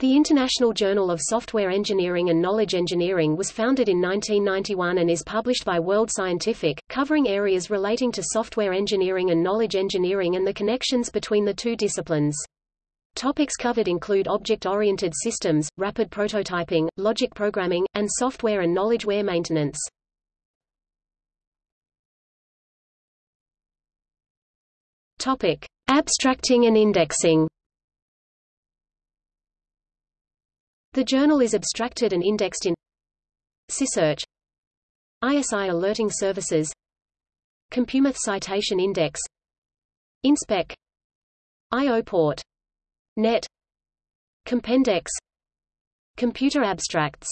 The International Journal of Software Engineering and Knowledge Engineering was founded in 1991 and is published by World Scientific, covering areas relating to software engineering and knowledge engineering and the connections between the two disciplines. Topics covered include object-oriented systems, rapid prototyping, logic programming, and software and knowledgeware maintenance. Topic: Abstracting and indexing. The journal is abstracted and indexed in SciSearch ISI Alerting Services CompuMath Citation Index InSpec IOPort Net Compendex Computer Abstracts